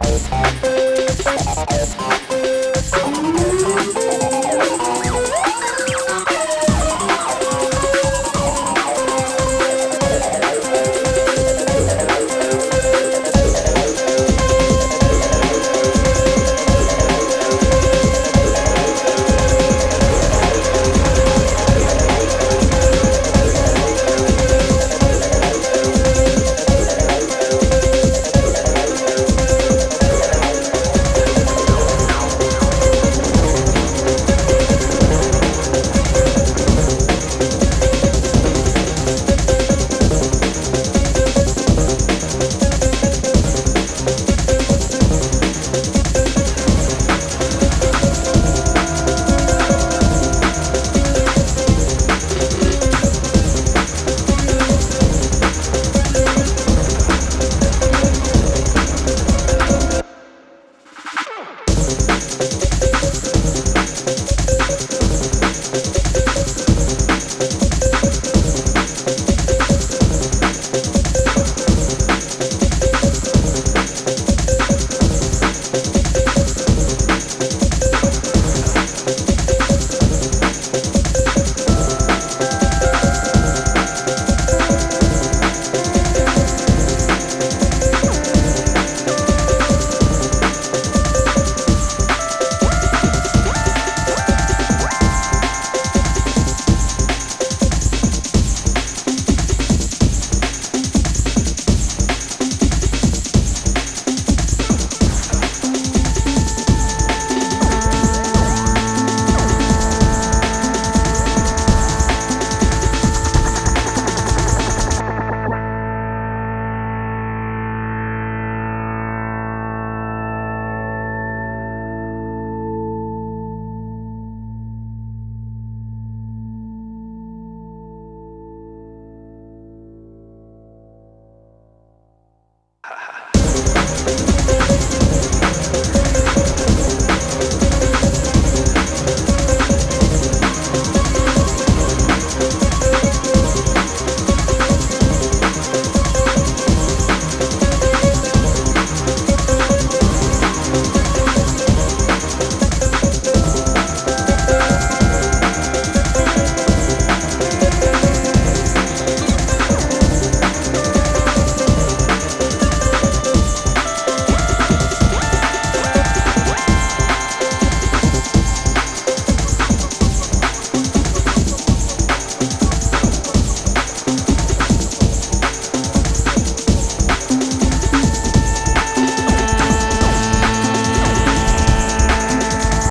Música